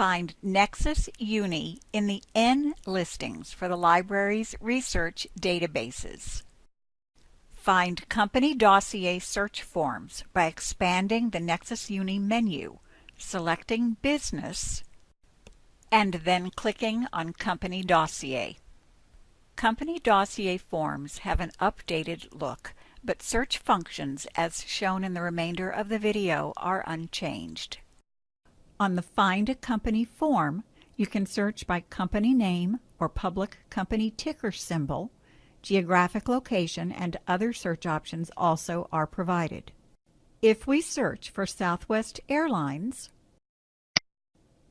find Nexis Uni in the N listings for the library's research databases. Find company dossier search forms by expanding the Nexis Uni menu, selecting Business, and then clicking on Company Dossier. Company dossier forms have an updated look, but search functions as shown in the remainder of the video are unchanged. On the Find a Company form, you can search by company name or public company ticker symbol. Geographic location and other search options also are provided. If we search for Southwest Airlines,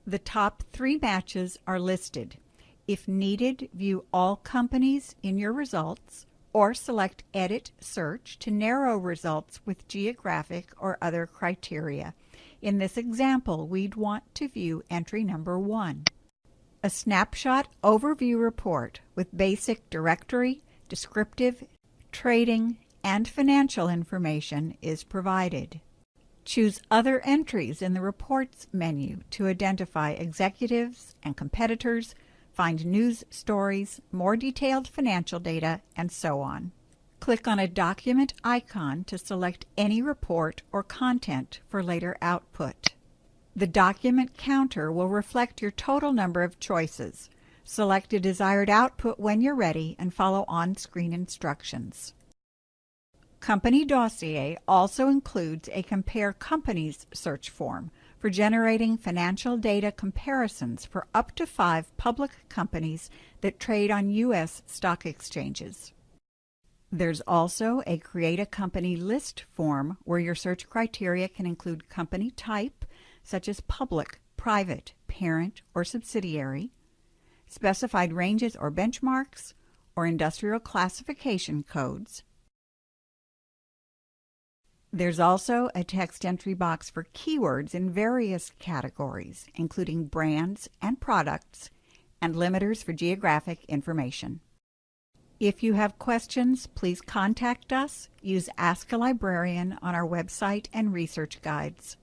the top three matches are listed. If needed, view all companies in your results or select Edit Search to narrow results with geographic or other criteria. In this example, we'd want to view entry number 1. A snapshot overview report with basic directory, descriptive, trading, and financial information is provided. Choose Other Entries in the Reports menu to identify executives and competitors, find news stories, more detailed financial data, and so on. Click on a document icon to select any report or content for later output. The document counter will reflect your total number of choices. Select a desired output when you're ready and follow on-screen instructions. Company Dossier also includes a Compare Companies search form for generating financial data comparisons for up to five public companies that trade on U.S. stock exchanges. There's also a Create a Company List form where your search criteria can include company type, such as public, private, parent, or subsidiary, specified ranges or benchmarks, or industrial classification codes, there's also a text entry box for keywords in various categories, including brands and products, and limiters for geographic information. If you have questions, please contact us. Use Ask a Librarian on our website and research guides.